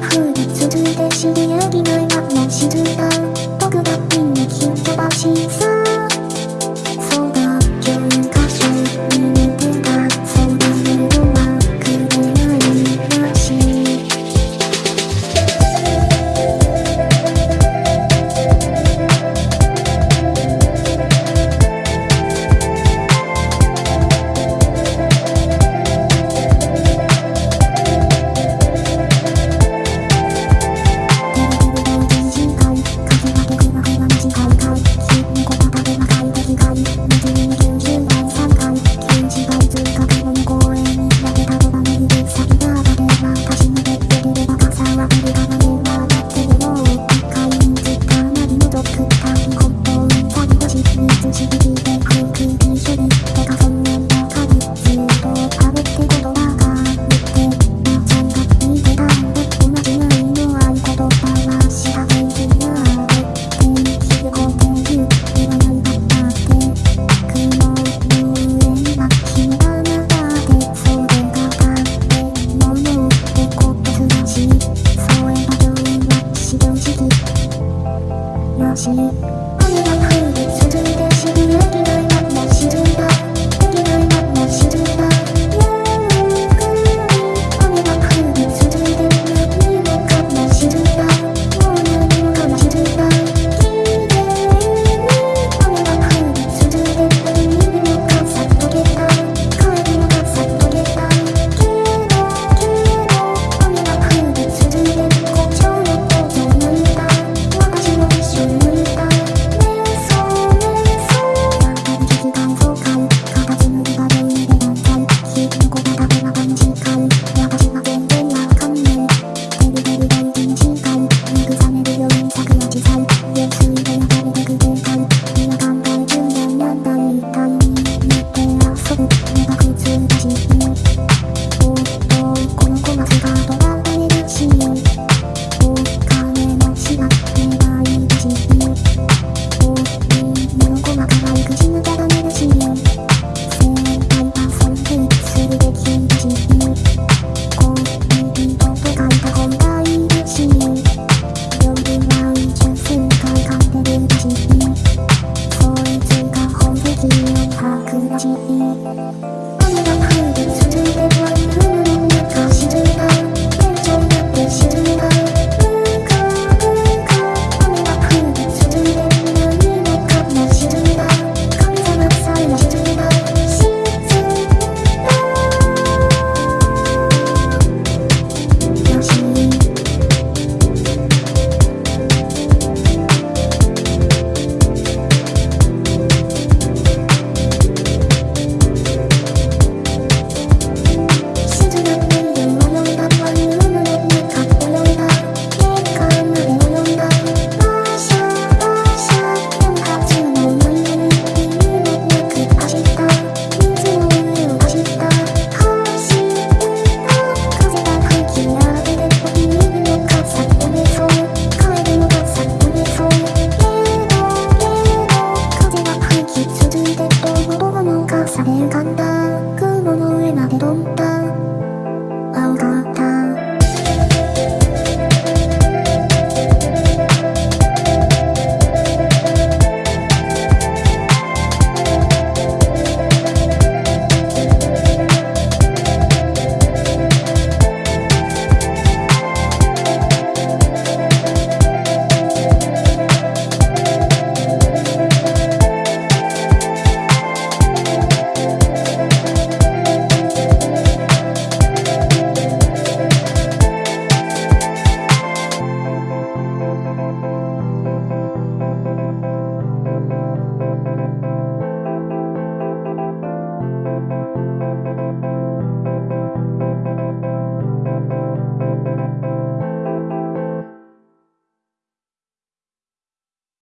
could